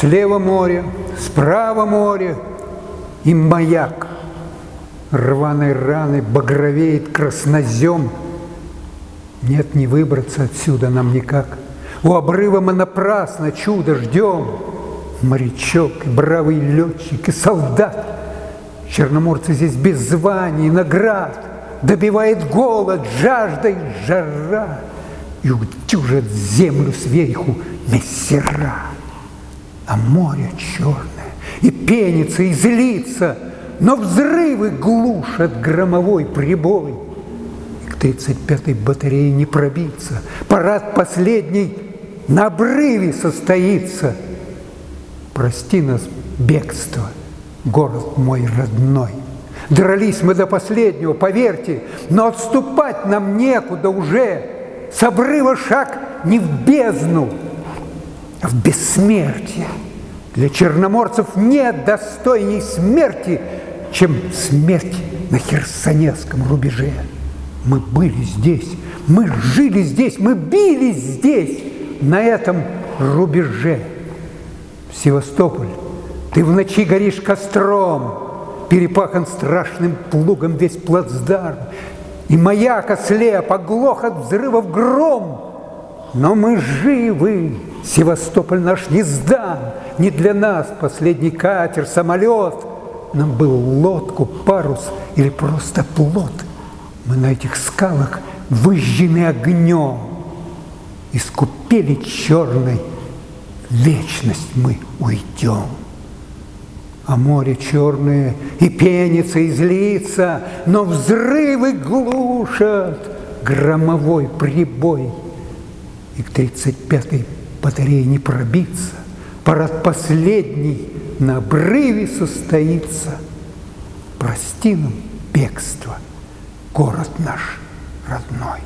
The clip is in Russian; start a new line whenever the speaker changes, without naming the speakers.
Слева море, справа море и маяк. Рваной раны багровеет краснозем. Нет, не выбраться отсюда нам никак. У обрыва мы напрасно чудо ждем. Морячок, и бравый летчик, и солдат. Черноморцы здесь без званий, наград. Добивает голод, жажда и жара. И утюжат землю сверху мессера. А море черное, и пенится, и злится, Но взрывы глушат громовой прибой. И к тридцать пятой батарее не пробиться, Парад последний на обрыве состоится. Прости нас, бегство, город мой родной. Дрались мы до последнего, поверьте, но отступать нам некуда уже. С обрыва шаг не в бездну, в бессмертие. Для черноморцев нет достойней смерти, чем смерть на Херсонесском рубеже. Мы были здесь, мы жили здесь, мы бились здесь, на этом рубеже. Севастополь, ты в ночи горишь костром, перепахан страшным плугом весь плацдарм, и маяк ослеп, оглох от взрывов гром. Но мы живы, Севастополь наш не сдан, не для нас последний катер, самолет. Нам был лодку, парус или просто плот. Мы на этих скалах выжжены огнем. Искупели черной вечность мы уйдем. А море черное и пенится, и злится, Но взрывы глушат громовой прибой. И к тридцать пятой батарее не пробиться, Парад последний на обрыве состоится. Прости нам бегство, город наш родной.